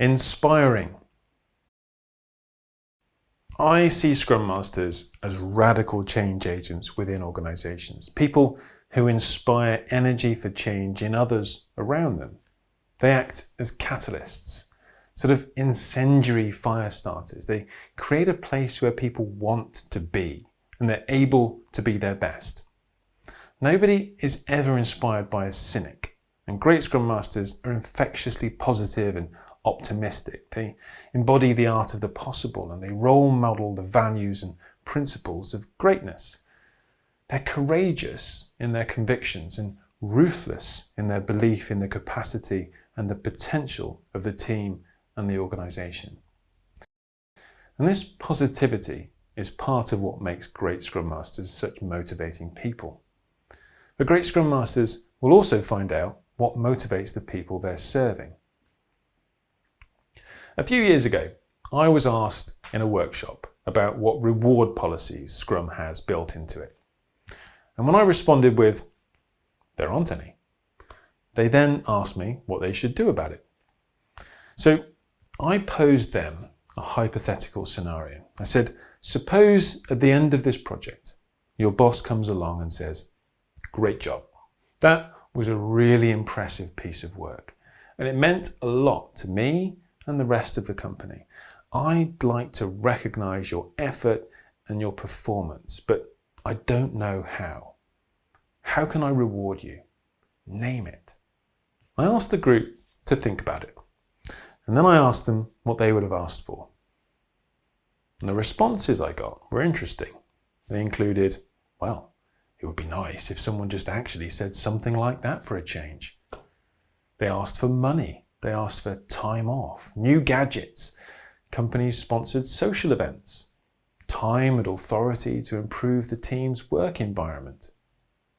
Inspiring. I see Scrum Masters as radical change agents within organisations, people who inspire energy for change in others around them. They act as catalysts, sort of incendiary fire starters. They create a place where people want to be and they're able to be their best. Nobody is ever inspired by a cynic, and great Scrum Masters are infectiously positive and optimistic. They embody the art of the possible and they role model the values and principles of greatness. They're courageous in their convictions and ruthless in their belief in the capacity and the potential of the team and the organisation. And this positivity is part of what makes great Scrum Masters such motivating people. But great Scrum Masters will also find out what motivates the people they're serving. A few years ago, I was asked in a workshop about what reward policies Scrum has built into it. And when I responded with, there aren't any, they then asked me what they should do about it. So I posed them a hypothetical scenario. I said, suppose at the end of this project, your boss comes along and says, great job. That was a really impressive piece of work. And it meant a lot to me and the rest of the company. I'd like to recognize your effort and your performance, but I don't know how. How can I reward you? Name it. I asked the group to think about it. And then I asked them what they would have asked for. And the responses I got were interesting. They included, well, it would be nice if someone just actually said something like that for a change. They asked for money. They asked for time off, new gadgets, companies sponsored social events, time and authority to improve the team's work environment,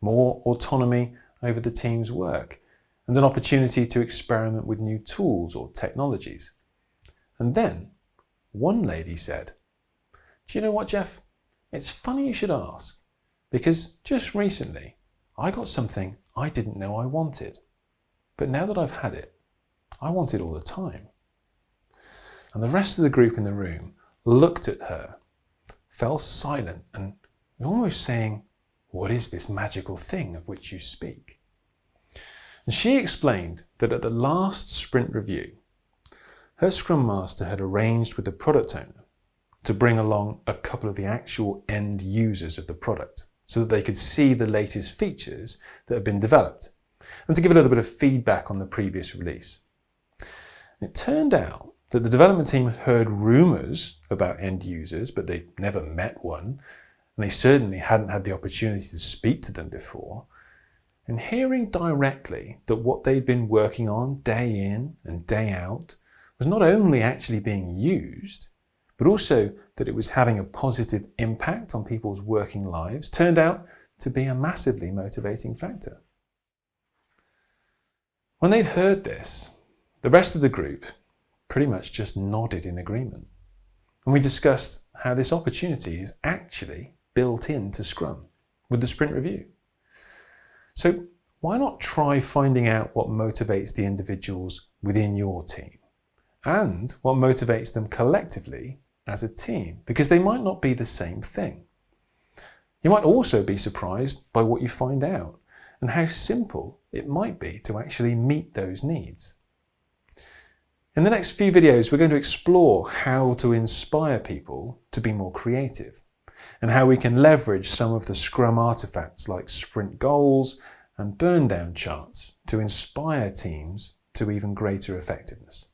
more autonomy over the team's work, and an opportunity to experiment with new tools or technologies. And then one lady said, do you know what, Jeff? It's funny you should ask, because just recently I got something I didn't know I wanted. But now that I've had it, I want it all the time. And the rest of the group in the room looked at her, fell silent and almost saying, what is this magical thing of which you speak? And she explained that at the last sprint review, her Scrum Master had arranged with the product owner to bring along a couple of the actual end users of the product so that they could see the latest features that had been developed and to give a little bit of feedback on the previous release. It turned out that the development team heard rumours about end users, but they'd never met one, and they certainly hadn't had the opportunity to speak to them before. And hearing directly that what they'd been working on day in and day out was not only actually being used, but also that it was having a positive impact on people's working lives, turned out to be a massively motivating factor. When they'd heard this, the rest of the group pretty much just nodded in agreement. And we discussed how this opportunity is actually built into Scrum with the sprint review. So why not try finding out what motivates the individuals within your team and what motivates them collectively as a team because they might not be the same thing. You might also be surprised by what you find out and how simple it might be to actually meet those needs. In the next few videos, we're going to explore how to inspire people to be more creative and how we can leverage some of the Scrum artifacts like sprint goals and burn down charts to inspire teams to even greater effectiveness.